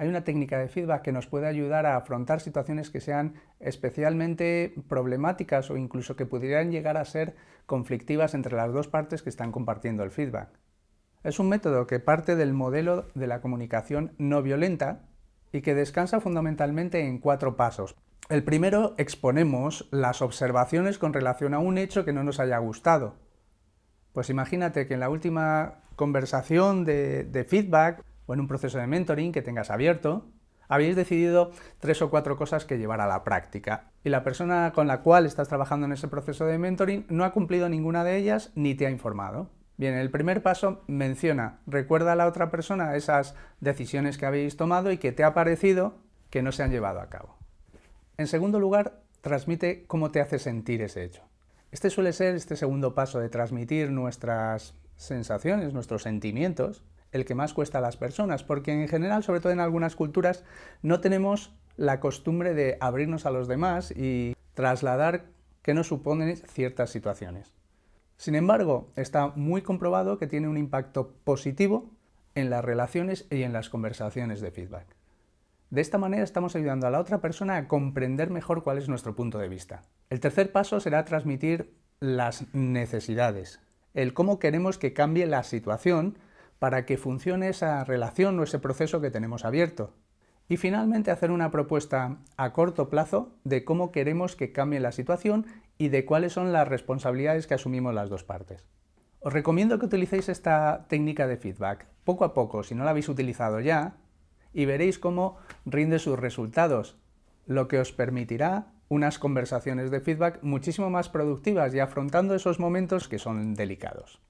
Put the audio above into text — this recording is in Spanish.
hay una técnica de feedback que nos puede ayudar a afrontar situaciones que sean especialmente problemáticas o incluso que pudieran llegar a ser conflictivas entre las dos partes que están compartiendo el feedback. Es un método que parte del modelo de la comunicación no violenta y que descansa fundamentalmente en cuatro pasos. El primero, exponemos las observaciones con relación a un hecho que no nos haya gustado. Pues imagínate que en la última conversación de, de feedback o en un proceso de mentoring que tengas abierto, habéis decidido tres o cuatro cosas que llevar a la práctica y la persona con la cual estás trabajando en ese proceso de mentoring no ha cumplido ninguna de ellas ni te ha informado. Bien, el primer paso menciona, recuerda a la otra persona esas decisiones que habéis tomado y que te ha parecido que no se han llevado a cabo. En segundo lugar, transmite cómo te hace sentir ese hecho. Este suele ser este segundo paso de transmitir nuestras sensaciones, nuestros sentimientos, el que más cuesta a las personas, porque en general, sobre todo en algunas culturas, no tenemos la costumbre de abrirnos a los demás y trasladar qué nos suponen ciertas situaciones. Sin embargo, está muy comprobado que tiene un impacto positivo en las relaciones y en las conversaciones de feedback. De esta manera estamos ayudando a la otra persona a comprender mejor cuál es nuestro punto de vista. El tercer paso será transmitir las necesidades, el cómo queremos que cambie la situación para que funcione esa relación o ese proceso que tenemos abierto. Y finalmente hacer una propuesta a corto plazo de cómo queremos que cambie la situación y de cuáles son las responsabilidades que asumimos las dos partes. Os recomiendo que utilicéis esta técnica de feedback poco a poco, si no la habéis utilizado ya, y veréis cómo rinde sus resultados, lo que os permitirá unas conversaciones de feedback muchísimo más productivas y afrontando esos momentos que son delicados.